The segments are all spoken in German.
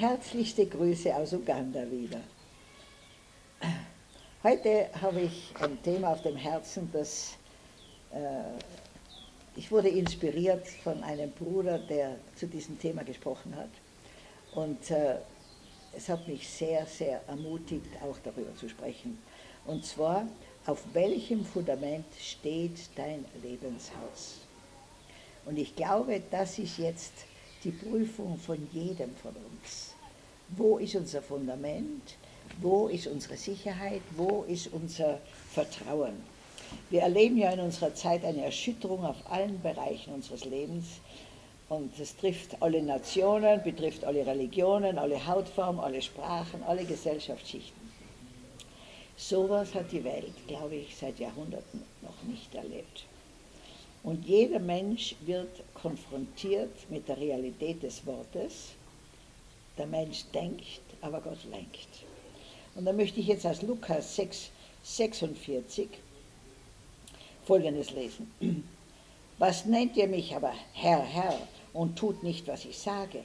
Herzlichste Grüße aus Uganda wieder. Heute habe ich ein Thema auf dem Herzen, das äh, ich wurde inspiriert von einem Bruder, der zu diesem Thema gesprochen hat. Und äh, es hat mich sehr, sehr ermutigt, auch darüber zu sprechen. Und zwar, auf welchem Fundament steht dein Lebenshaus? Und ich glaube, das ist jetzt die Prüfung von jedem von uns. Wo ist unser Fundament? Wo ist unsere Sicherheit? Wo ist unser Vertrauen? Wir erleben ja in unserer Zeit eine Erschütterung auf allen Bereichen unseres Lebens. Und es trifft alle Nationen, betrifft alle Religionen, alle Hautformen, alle Sprachen, alle Gesellschaftsschichten. Sowas hat die Welt, glaube ich, seit Jahrhunderten noch nicht erlebt. Und jeder Mensch wird konfrontiert mit der Realität des Wortes. Der Mensch denkt, aber Gott lenkt. Und da möchte ich jetzt aus Lukas 6, 46 Folgendes lesen. Was nennt ihr mich aber Herr, Herr und tut nicht, was ich sage?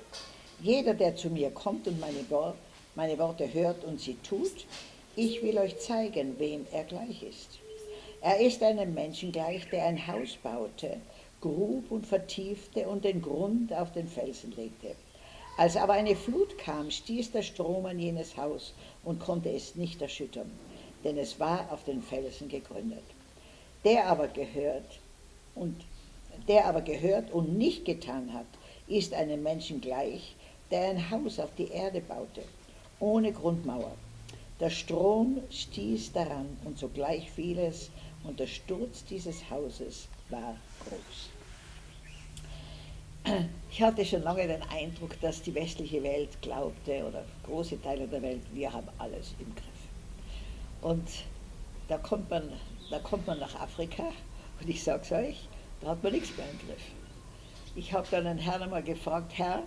Jeder, der zu mir kommt und meine, meine Worte hört und sie tut, ich will euch zeigen, wem er gleich ist. Er ist einem Menschen gleich, der ein Haus baute, grub und vertiefte und den Grund auf den Felsen legte. Als aber eine Flut kam, stieß der Strom an jenes Haus und konnte es nicht erschüttern, denn es war auf den Felsen gegründet. Der aber gehört und der aber gehört und nicht getan hat, ist einem Menschen gleich, der ein Haus auf die Erde baute, ohne Grundmauer. Der Strom stieß daran und sogleich fiel es, und der Sturz dieses Hauses war groß. Ich hatte schon lange den Eindruck, dass die westliche Welt glaubte, oder große Teile der Welt, wir haben alles im Griff. Und da kommt man da kommt man nach Afrika und ich sage es euch, da hat man nichts mehr im Griff. Ich habe dann einen Herrn einmal gefragt, Herr,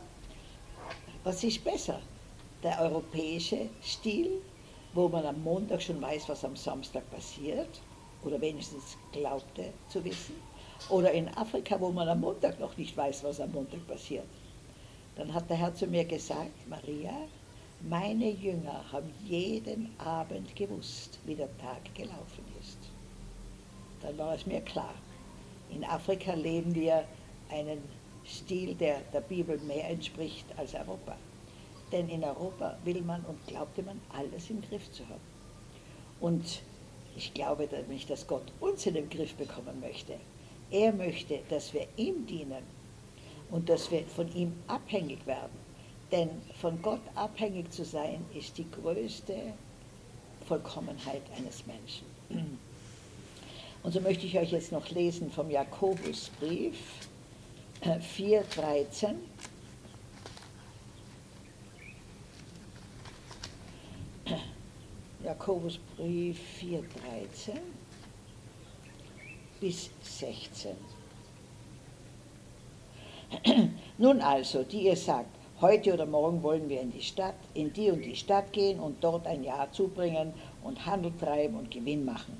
was ist besser? Der europäische Stil, wo man am Montag schon weiß, was am Samstag passiert, oder wenigstens glaubte zu wissen, oder in Afrika, wo man am Montag noch nicht weiß, was am Montag passiert. Dann hat der Herr zu mir gesagt, Maria, meine Jünger haben jeden Abend gewusst, wie der Tag gelaufen ist dann war es mir klar. In Afrika leben wir einen Stil, der der Bibel mehr entspricht als Europa. Denn in Europa will man und glaubte man, alles im Griff zu haben. Und ich glaube nicht, dass Gott uns in den Griff bekommen möchte. Er möchte, dass wir ihm dienen und dass wir von ihm abhängig werden. Denn von Gott abhängig zu sein, ist die größte Vollkommenheit eines Menschen. Und so möchte ich euch jetzt noch lesen vom Jakobusbrief 4,13. Äh, Jakobusbrief 4,13 bis 16. Nun also, die ihr sagt, heute oder morgen wollen wir in die Stadt, in die und die Stadt gehen und dort ein Jahr zubringen und Handel treiben und Gewinn machen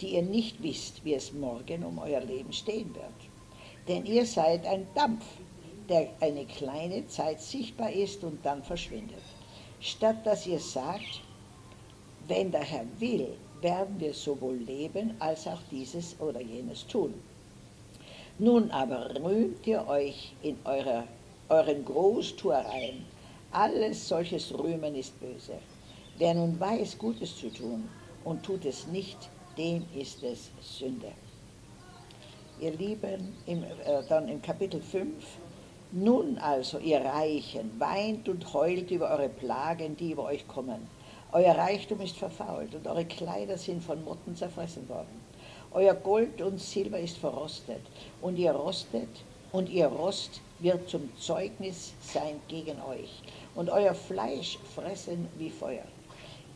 die ihr nicht wisst, wie es morgen um euer Leben stehen wird. Denn ihr seid ein Dampf, der eine kleine Zeit sichtbar ist und dann verschwindet. Statt dass ihr sagt, wenn der Herr will, werden wir sowohl leben als auch dieses oder jenes tun. Nun aber rühmt ihr euch in eurer, euren Großtuereien. Alles solches Rühmen ist böse. Wer nun weiß, Gutes zu tun und tut es nicht, dem ist es Sünde. Ihr Lieben, im, äh, dann im Kapitel 5, nun also, ihr Reichen, weint und heult über eure Plagen, die über euch kommen. Euer Reichtum ist verfault und eure Kleider sind von Motten zerfressen worden. Euer Gold und Silber ist verrostet und ihr rostet und ihr Rost wird zum Zeugnis sein gegen euch und euer Fleisch fressen wie Feuer.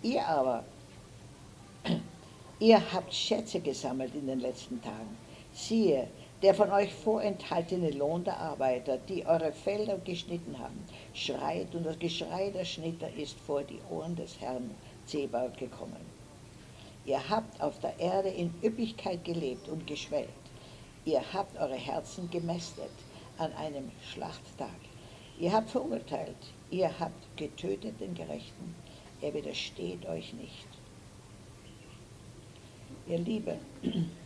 Ihr aber Ihr habt Schätze gesammelt in den letzten Tagen. Siehe, der von euch vorenthaltene Lohn der Arbeiter, die eure Felder geschnitten haben, schreit und das Geschrei der Schnitter ist vor die Ohren des Herrn Zebaut gekommen. Ihr habt auf der Erde in Üppigkeit gelebt und geschwelgt. Ihr habt eure Herzen gemästet, an einem Schlachttag. Ihr habt verurteilt, ihr habt getötet den Gerechten, er widersteht euch nicht. Ihr Liebe,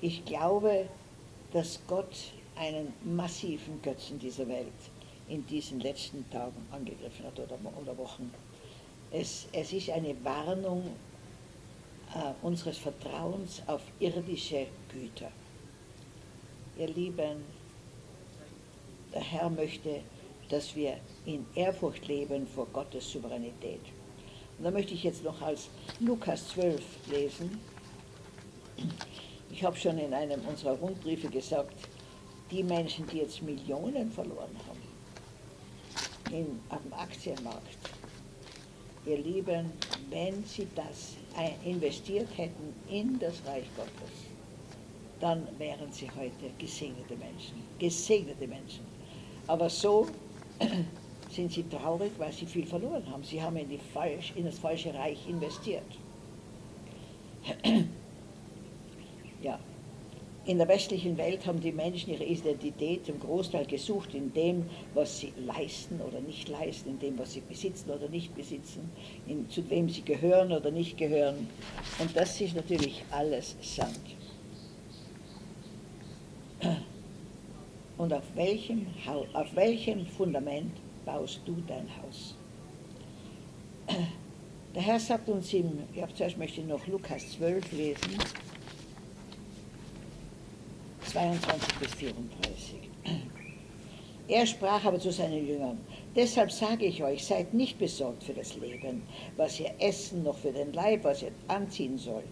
ich glaube, dass Gott einen massiven Götzen dieser Welt in diesen letzten Tagen angegriffen hat oder, oder Wochen. Es, es ist eine Warnung äh, unseres Vertrauens auf irdische Güter. Ihr Lieben, der Herr möchte, dass wir in Ehrfurcht leben vor Gottes Souveränität. Und da möchte ich jetzt noch als Lukas 12 lesen. Ich habe schon in einem unserer Rundbriefe gesagt, die Menschen, die jetzt Millionen verloren haben in, auf dem Aktienmarkt, ihr Lieben, wenn sie das investiert hätten in das Reich Gottes, dann wären sie heute gesegnete Menschen. Gesegnete Menschen. Aber so sind sie traurig, weil sie viel verloren haben. Sie haben in, falsch, in das falsche Reich investiert. In der westlichen Welt haben die Menschen ihre Identität zum Großteil gesucht in dem, was sie leisten oder nicht leisten, in dem, was sie besitzen oder nicht besitzen, in, zu wem sie gehören oder nicht gehören. Und das ist natürlich alles Sand. Und auf welchem, auf welchem Fundament baust du dein Haus? Der Herr sagt uns im, ja, zuerst möchte ich noch Lukas 12 lesen, 22 bis 34. Er sprach aber zu seinen Jüngern, deshalb sage ich euch, seid nicht besorgt für das Leben, was ihr essen, noch für den Leib, was ihr anziehen sollt.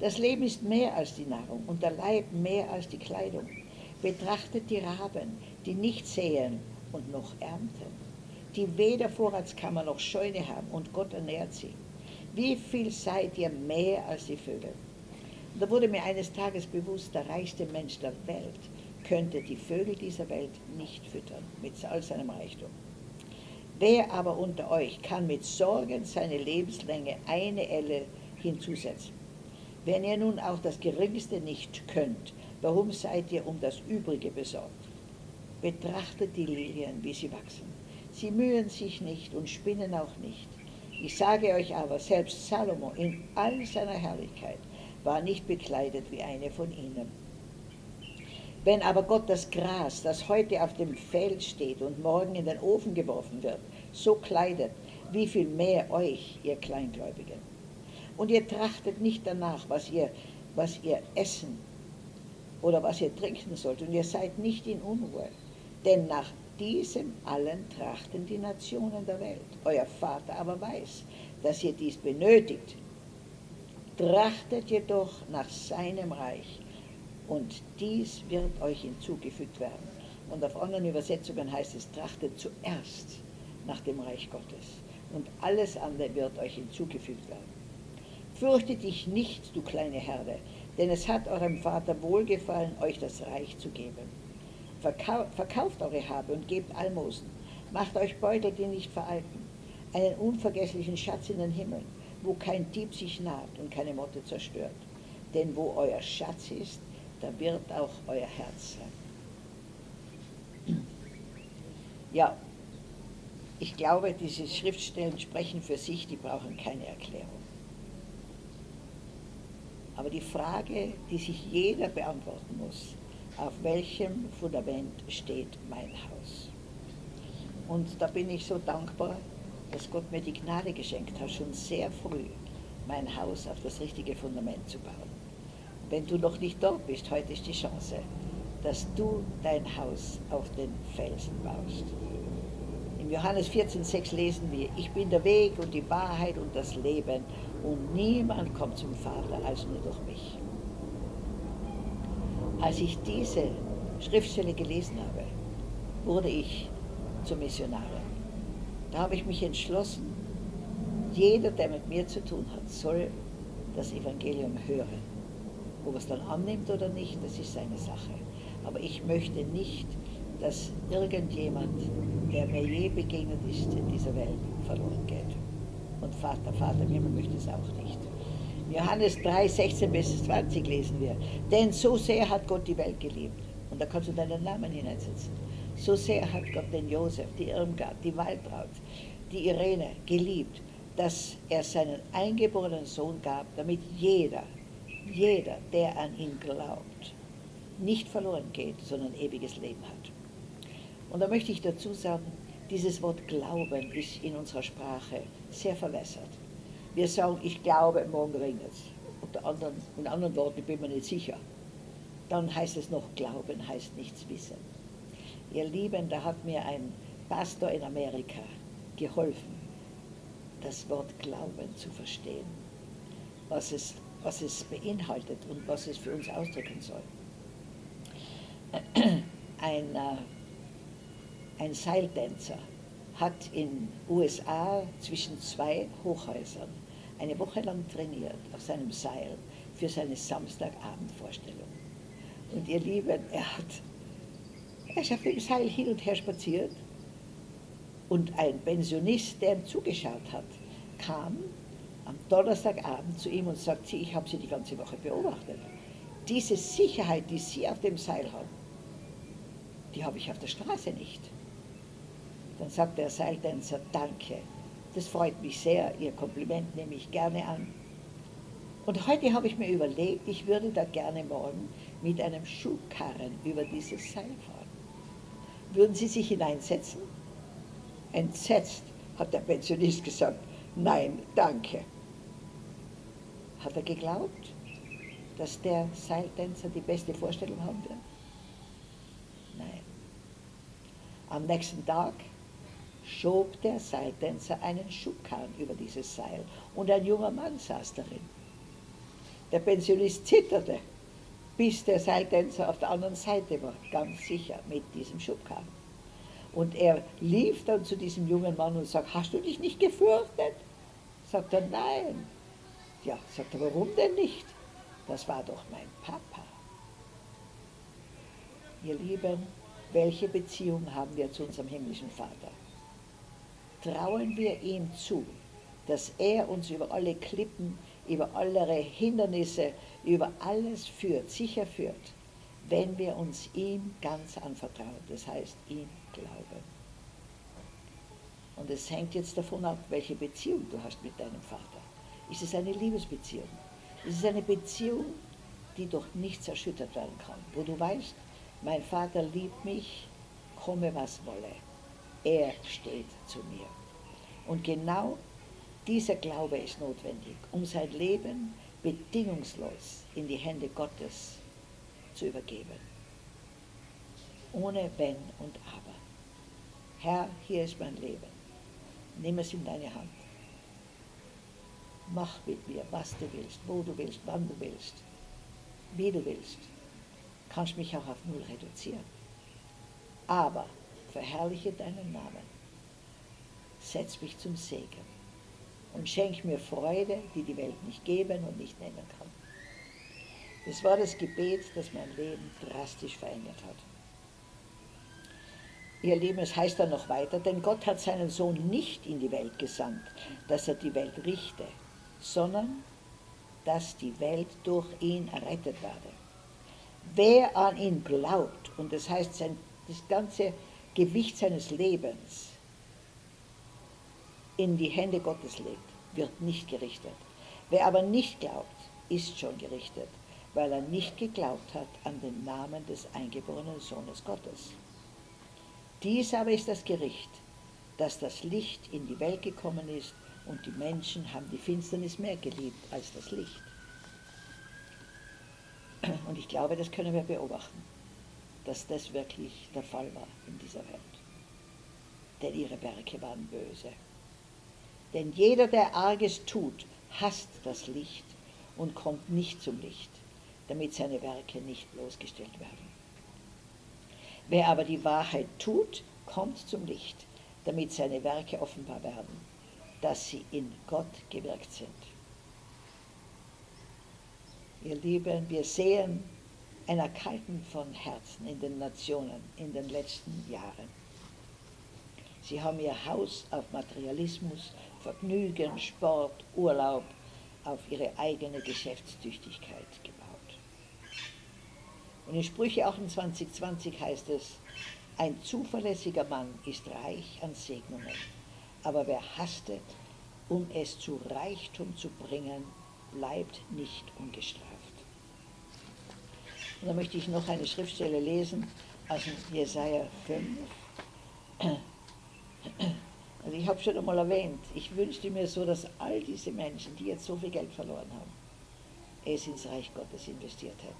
Das Leben ist mehr als die Nahrung und der Leib mehr als die Kleidung. Betrachtet die Raben, die nicht säen und noch ernten, die weder Vorratskammer noch Scheune haben und Gott ernährt sie. Wie viel seid ihr mehr als die Vögel? Da wurde mir eines Tages bewusst, der reichste Mensch der Welt könnte die Vögel dieser Welt nicht füttern mit all seinem Reichtum. Wer aber unter euch kann mit Sorgen seine Lebenslänge eine Elle hinzusetzen? Wenn ihr nun auch das Geringste nicht könnt, Warum seid ihr um das Übrige besorgt? Betrachtet die Lilien, wie sie wachsen. Sie mühen sich nicht und spinnen auch nicht. Ich sage euch aber, selbst Salomo in all seiner Herrlichkeit war nicht bekleidet wie eine von ihnen. Wenn aber Gott das Gras, das heute auf dem Feld steht und morgen in den Ofen geworfen wird, so kleidet, wie viel mehr euch, ihr Kleingläubigen. Und ihr trachtet nicht danach, was ihr, was ihr essen oder was ihr trinken sollt, und ihr seid nicht in Unruhe. Denn nach diesem allen trachten die Nationen der Welt. Euer Vater aber weiß, dass ihr dies benötigt. Trachtet jedoch nach seinem Reich, und dies wird euch hinzugefügt werden. Und auf anderen Übersetzungen heißt es, trachtet zuerst nach dem Reich Gottes, und alles andere wird euch hinzugefügt werden. Fürchte dich nicht, du kleine Herde, denn es hat eurem Vater wohlgefallen, euch das Reich zu geben. Verkau verkauft eure Habe und gebt Almosen. Macht euch Beutel, die nicht veralten, einen unvergesslichen Schatz in den Himmeln, wo kein Dieb sich naht und keine Motte zerstört. Denn wo euer Schatz ist, da wird auch euer Herz sein. Ja, ich glaube, diese Schriftstellen sprechen für sich, die brauchen keine Erklärung. Aber die Frage, die sich jeder beantworten muss, auf welchem Fundament steht mein Haus? Und da bin ich so dankbar, dass Gott mir die Gnade geschenkt hat, schon sehr früh mein Haus auf das richtige Fundament zu bauen. Wenn du noch nicht dort bist, heute ist die Chance, dass du dein Haus auf den Felsen baust. Im Johannes 14,6 lesen wir, ich bin der Weg und die Wahrheit und das Leben und niemand kommt zum Vater als nur durch mich. Als ich diese Schriftstelle gelesen habe, wurde ich zur Missionarin. Da habe ich mich entschlossen, jeder, der mit mir zu tun hat, soll das Evangelium hören. Ob er es dann annimmt oder nicht, das ist seine Sache. Aber ich möchte nicht, dass irgendjemand, der mir je begegnet ist in dieser Welt, verloren geht und Vater, Vater Himmel möchte es auch nicht. Johannes 3, 16 bis 20 lesen wir, denn so sehr hat Gott die Welt geliebt Und da kannst du deinen Namen hineinsetzen. So sehr hat Gott den Josef, die Irmgard, die Waltraud, die Irene geliebt, dass er seinen eingeborenen Sohn gab, damit jeder, jeder, der an ihn glaubt, nicht verloren geht, sondern ewiges Leben hat. Und da möchte ich dazu sagen, dieses Wort Glauben ist in unserer Sprache sehr verwässert. Wir sagen, ich glaube, morgen regnet es. Unter anderen, in anderen Worten, ich bin mir nicht sicher. Dann heißt es noch, Glauben heißt nichts wissen. Ihr Lieben, da hat mir ein Pastor in Amerika geholfen, das Wort Glauben zu verstehen, was es, was es beinhaltet und was es für uns ausdrücken soll. Ein, äh, ein Seiltänzer hat in USA zwischen zwei Hochhäusern eine Woche lang trainiert auf seinem Seil für seine Samstagabendvorstellung. Und ihr Lieben, er hat, er ist auf dem Seil hin und her spaziert und ein Pensionist, der ihm zugeschaut hat, kam am Donnerstagabend zu ihm und sagte, ich habe Sie die ganze Woche beobachtet. Diese Sicherheit, die Sie auf dem Seil haben, die habe ich auf der Straße nicht. Dann sagt der Seiltänzer, danke, das freut mich sehr, Ihr Kompliment nehme ich gerne an. Und heute habe ich mir überlegt, ich würde da gerne morgen mit einem Schubkarren über dieses Seil fahren. Würden Sie sich hineinsetzen? Entsetzt hat der Pensionist gesagt, nein, danke. Hat er geglaubt, dass der Seiltänzer die beste Vorstellung haben wird? Nein. Am nächsten Tag schob der Seiltänzer einen Schubkarren über dieses Seil und ein junger Mann saß darin. Der Pensionist zitterte, bis der Seiltänzer auf der anderen Seite war, ganz sicher mit diesem Schubkarren. Und er lief dann zu diesem jungen Mann und sagt, hast du dich nicht gefürchtet? Sagt er, nein. Ja, sagt er, warum denn nicht? Das war doch mein Papa. Ihr Lieben, welche Beziehung haben wir zu unserem himmlischen Vater? trauen wir ihm zu, dass er uns über alle Klippen, über alle Hindernisse, über alles führt, sicher führt, wenn wir uns ihm ganz anvertrauen, das heißt ihm glauben. Und es hängt jetzt davon ab, welche Beziehung du hast mit deinem Vater. Ist es eine Liebesbeziehung? Ist es eine Beziehung, die durch nichts erschüttert werden kann, wo du weißt, mein Vater liebt mich, komme was wolle. Er steht zu mir. Und genau dieser Glaube ist notwendig, um sein Leben bedingungslos in die Hände Gottes zu übergeben. Ohne Wenn und Aber. Herr, hier ist mein Leben. Nimm es in deine Hand. Mach mit mir, was du willst, wo du willst, wann du willst, wie du willst. Kannst mich auch auf Null reduzieren. Aber verherrliche deinen Namen. Setz mich zum Segen und schenk mir Freude, die die Welt nicht geben und nicht nehmen kann. Das war das Gebet, das mein Leben drastisch verändert hat. Ihr Leben, es heißt dann noch weiter, denn Gott hat seinen Sohn nicht in die Welt gesandt, dass er die Welt richte, sondern dass die Welt durch ihn errettet werde. Wer an ihn glaubt, und das heißt sein, das ganze Gewicht seines Lebens in die Hände Gottes legt, wird nicht gerichtet. Wer aber nicht glaubt, ist schon gerichtet, weil er nicht geglaubt hat an den Namen des eingeborenen Sohnes Gottes. Dies aber ist das Gericht, dass das Licht in die Welt gekommen ist und die Menschen haben die Finsternis mehr geliebt als das Licht. Und ich glaube, das können wir beobachten dass das wirklich der Fall war in dieser Welt. Denn ihre Werke waren böse. Denn jeder, der Arges tut, hasst das Licht und kommt nicht zum Licht, damit seine Werke nicht bloßgestellt werden. Wer aber die Wahrheit tut, kommt zum Licht, damit seine Werke offenbar werden, dass sie in Gott gewirkt sind. Ihr Lieben, wir sehen ein Erkalten von Herzen in den Nationen in den letzten Jahren. Sie haben ihr Haus auf Materialismus, Vergnügen, Sport, Urlaub, auf ihre eigene Geschäftstüchtigkeit gebaut. Und in Sprüche 28, 20 heißt es, ein zuverlässiger Mann ist reich an Segnungen, aber wer hastet, um es zu Reichtum zu bringen, bleibt nicht ungestraft. Und da möchte ich noch eine Schriftstelle lesen aus Jesaja 5. Also ich habe schon einmal erwähnt, ich wünschte mir so, dass all diese Menschen, die jetzt so viel Geld verloren haben, es ins Reich Gottes investiert hätten.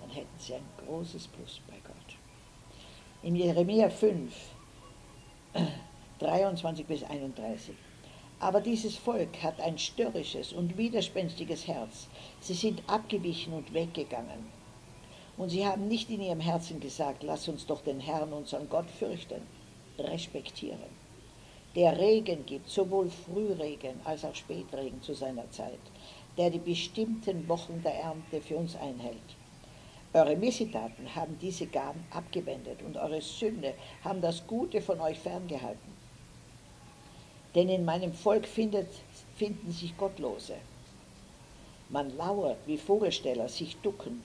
Dann hätten sie ein großes Plus bei Gott. In Jeremia 5, 23 bis 31. Aber dieses Volk hat ein störrisches und widerspenstiges Herz. Sie sind abgewichen und weggegangen. Und sie haben nicht in ihrem Herzen gesagt, lass uns doch den Herrn, unseren Gott, fürchten, respektieren. Der Regen gibt, sowohl Frühregen als auch Spätregen zu seiner Zeit, der die bestimmten Wochen der Ernte für uns einhält. Eure Missetaten haben diese Gaben abgewendet und eure Sünde haben das Gute von euch ferngehalten. Denn in meinem Volk findet, finden sich Gottlose. Man lauert, wie Vogelsteller sich ducken.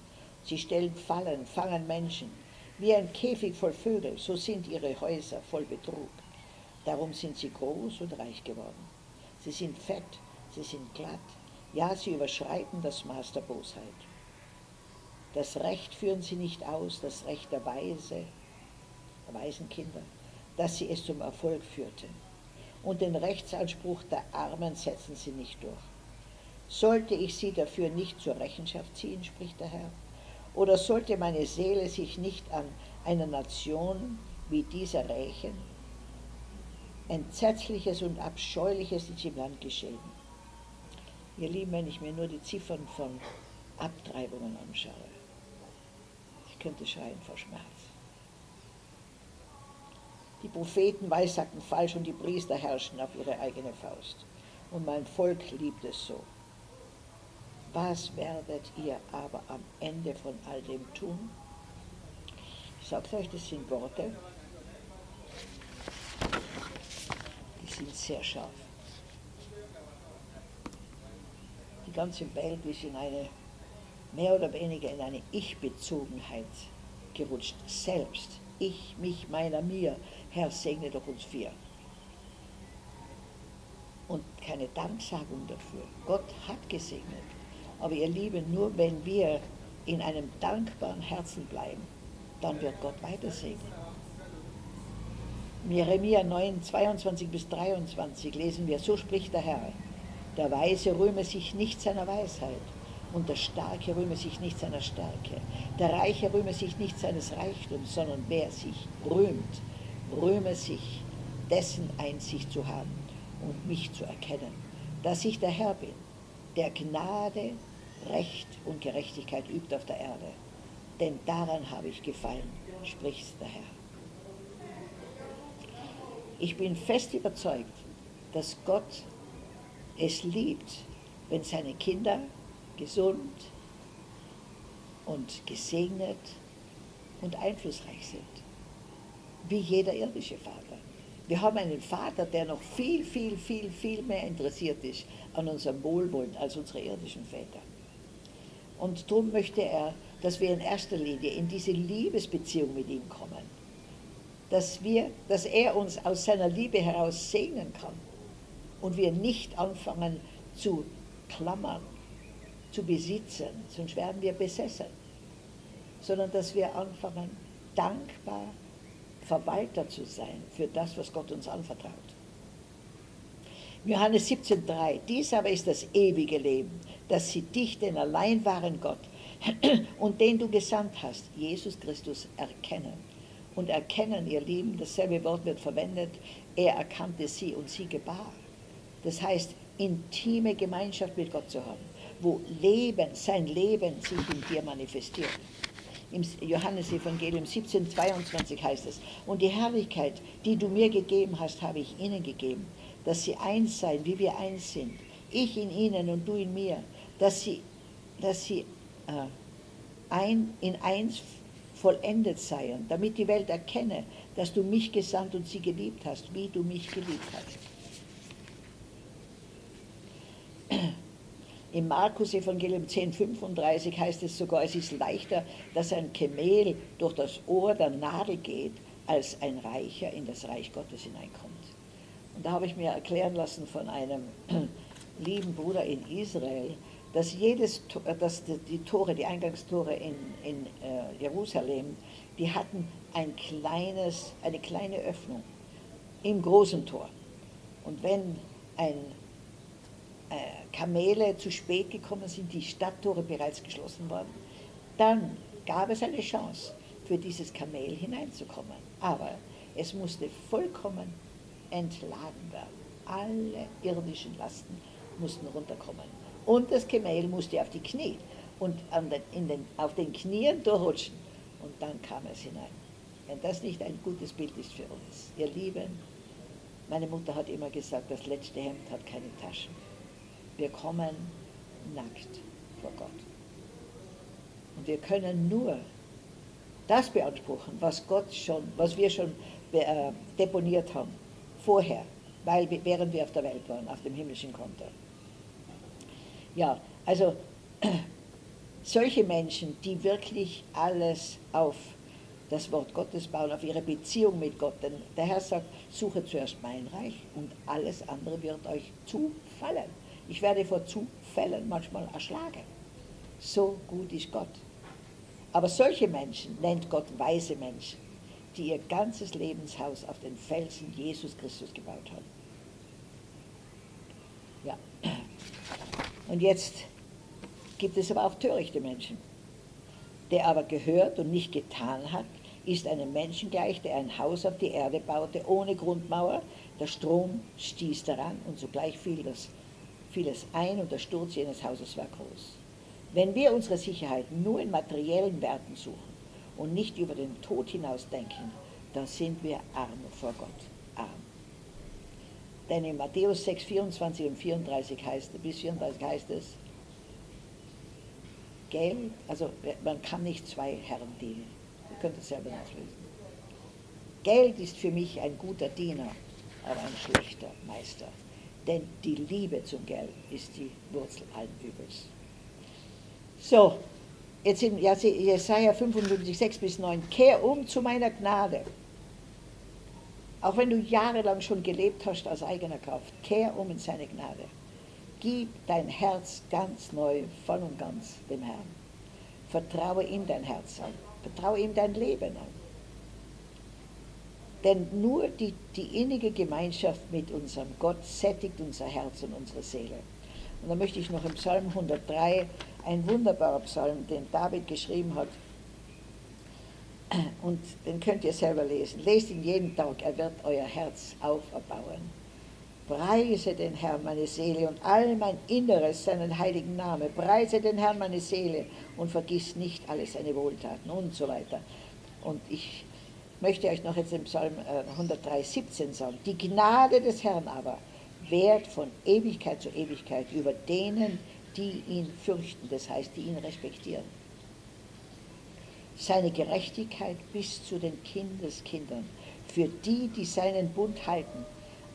Sie stellen Fallen, fangen Menschen. Wie ein Käfig voll Vögel, so sind ihre Häuser voll Betrug. Darum sind sie groß und reich geworden. Sie sind fett, sie sind glatt. Ja, sie überschreiten das Maß der Bosheit. Das Recht führen sie nicht aus, das Recht der Weise, der Waisenkinder, dass sie es zum Erfolg führten und den Rechtsanspruch der Armen setzen sie nicht durch. Sollte ich sie dafür nicht zur Rechenschaft ziehen, spricht der Herr, oder sollte meine Seele sich nicht an einer Nation wie dieser rächen? Entsetzliches und Abscheuliches ist im Land geschehen. Ihr Lieben, wenn ich mir nur die Ziffern von Abtreibungen anschaue, ich könnte schreien vor Schmerz. Die Propheten weissagten falsch und die Priester herrschten auf ihre eigene Faust. Und mein Volk liebt es so. Was werdet ihr aber am Ende von all dem tun? Ich sage euch, das sind Worte, die sind sehr scharf. Die ganze Welt ist in eine, mehr oder weniger in eine Ich-Bezogenheit gerutscht. Selbst, ich, mich, meiner, mir, Herr, segne doch uns vier. Und keine Danksagung dafür. Gott hat gesegnet. Aber ihr Lieben, nur wenn wir in einem dankbaren Herzen bleiben, dann wird Gott weiter segnen. Jeremia 9, 22 bis 23 lesen wir, so spricht der Herr, der Weise rühme sich nicht seiner Weisheit und der Starke rühme sich nicht seiner Stärke. Der Reiche rühme sich nicht seines Reichtums, sondern wer sich rühmt, rühme sich, dessen Einsicht zu haben und mich zu erkennen, dass ich der Herr bin, der Gnade, Recht und Gerechtigkeit übt auf der Erde. Denn daran habe ich gefallen, spricht der Herr. Ich bin fest überzeugt, dass Gott es liebt, wenn seine Kinder gesund und gesegnet und einflussreich sind wie jeder irdische Vater. Wir haben einen Vater, der noch viel, viel, viel, viel mehr interessiert ist an unserem Wohlwollen als unsere irdischen Väter. Und darum möchte er, dass wir in erster Linie in diese Liebesbeziehung mit ihm kommen. Dass, wir, dass er uns aus seiner Liebe heraus segnen kann und wir nicht anfangen zu klammern, zu besitzen, sonst werden wir besessen, sondern dass wir anfangen, dankbar Verwalter zu sein für das, was Gott uns anvertraut. Johannes 17,3, dies aber ist das ewige Leben, dass sie dich, den allein wahren Gott und den du gesandt hast, Jesus Christus, erkennen. Und erkennen, ihr Lieben, dasselbe Wort wird verwendet, er erkannte sie und sie gebar. Das heißt, intime Gemeinschaft mit Gott zu haben, wo Leben, sein Leben sich in dir manifestiert. Im Johannesevangelium 17, 22 heißt es, und die Herrlichkeit, die du mir gegeben hast, habe ich ihnen gegeben, dass sie eins seien, wie wir eins sind. Ich in ihnen und du in mir, dass sie, dass sie äh, ein, in eins vollendet seien, damit die Welt erkenne, dass du mich gesandt und sie geliebt hast, wie du mich geliebt hast. Im Markus-Evangelium 10,35 heißt es sogar, es ist leichter, dass ein Kamel durch das Ohr der Nadel geht, als ein Reicher in das Reich Gottes hineinkommt. Und da habe ich mir erklären lassen von einem lieben Bruder in Israel, dass, jedes, dass die Tore, die Eingangstore in, in äh, Jerusalem, die hatten ein kleines, eine kleine Öffnung im großen Tor. Und wenn ein äh, Kamele zu spät gekommen sind, die Stadttore bereits geschlossen waren, dann gab es eine Chance, für dieses Kamel hineinzukommen. Aber es musste vollkommen entladen werden. Alle irdischen Lasten mussten runterkommen. Und das Kamel musste auf die Knie und den, den, auf den Knien durchrutschen. Und dann kam es hinein. Wenn das nicht ein gutes Bild ist für uns, ihr Lieben, meine Mutter hat immer gesagt, das letzte Hemd hat keine Taschen. Wir kommen nackt vor Gott. Und wir können nur das beanspruchen, was Gott schon, was wir schon äh, deponiert haben, vorher, weil, während wir auf der Welt waren, auf dem himmlischen Konto. Ja, also solche Menschen, die wirklich alles auf das Wort Gottes bauen, auf ihre Beziehung mit Gott. Denn der Herr sagt, suche zuerst mein Reich und alles andere wird euch zufallen. Ich werde vor Zufällen manchmal erschlagen. So gut ist Gott. Aber solche Menschen nennt Gott weise Menschen, die ihr ganzes Lebenshaus auf den Felsen Jesus Christus gebaut haben. Ja. Und jetzt gibt es aber auch törichte Menschen. Der aber gehört und nicht getan hat, ist einem Menschen gleich, der ein Haus auf die Erde baute, ohne Grundmauer. Der Strom stieß daran und sogleich fiel, das, fiel es ein und der Sturz jenes Hauses war groß. Wenn wir unsere Sicherheit nur in materiellen Werten suchen und nicht über den Tod hinaus denken, dann sind wir arm vor Gott. Arm. Denn in Matthäus 6, 24 und 34 heißt, bis 34 heißt es, Geld, also man kann nicht zwei Herren dienen. Ihr könnt es selber nachlesen. Geld ist für mich ein guter Diener, aber ein schlechter Meister. Denn die Liebe zum Geld ist die Wurzel allen Übels. So, jetzt in Jesaja 55, 6 bis 9. Kehr um zu meiner Gnade. Auch wenn du jahrelang schon gelebt hast aus eigener Kraft, kehr um in seine Gnade. Gib dein Herz ganz neu, voll und ganz dem Herrn. Vertraue ihm dein Herz an. Vertraue ihm dein Leben an. Denn nur die, die innige Gemeinschaft mit unserem Gott sättigt unser Herz und unsere Seele. Und da möchte ich noch im Psalm 103, ein wunderbarer Psalm, den David geschrieben hat, und den könnt ihr selber lesen. Lest ihn jeden Tag, er wird euer Herz auferbauen. Preise den Herrn, meine Seele, und all mein Inneres seinen heiligen Namen. Preise den Herrn, meine Seele, und vergiss nicht alle seine Wohltaten und so weiter. Und ich möchte euch noch jetzt im Psalm 103, äh, 17 sagen. Die Gnade des Herrn aber währt von Ewigkeit zu Ewigkeit über denen, die ihn fürchten, das heißt, die ihn respektieren. Seine Gerechtigkeit bis zu den Kindeskindern, für die, die seinen Bund halten,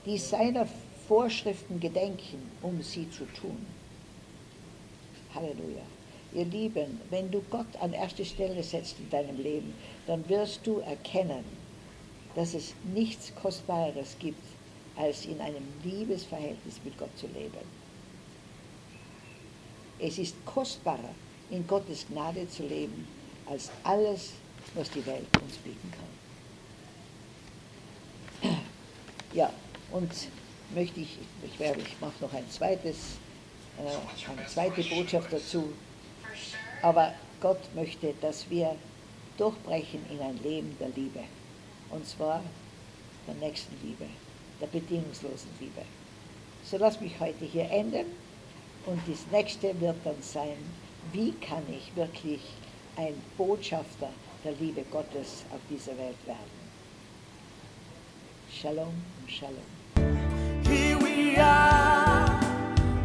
die seiner Vorschriften gedenken, um sie zu tun. Halleluja. Ihr Lieben, wenn du Gott an erste Stelle setzt in deinem Leben, dann wirst du erkennen, dass es nichts Kostbareres gibt als in einem Liebesverhältnis mit Gott zu leben. Es ist kostbarer, in Gottes Gnade zu leben, als alles, was die Welt uns bieten kann. Ja, und möchte ich, ich, ich mache noch ein zweites, äh, eine zweite Botschaft dazu, aber Gott möchte, dass wir durchbrechen in ein Leben der Liebe, und zwar der nächsten Liebe der bedingungslosen Liebe. So lass mich heute hier enden und das nächste wird dann sein, wie kann ich wirklich ein Botschafter der Liebe Gottes auf dieser Welt werden. Shalom, Shalom. Here we are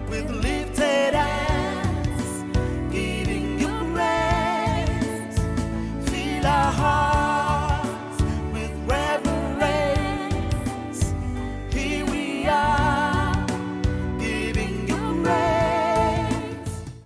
with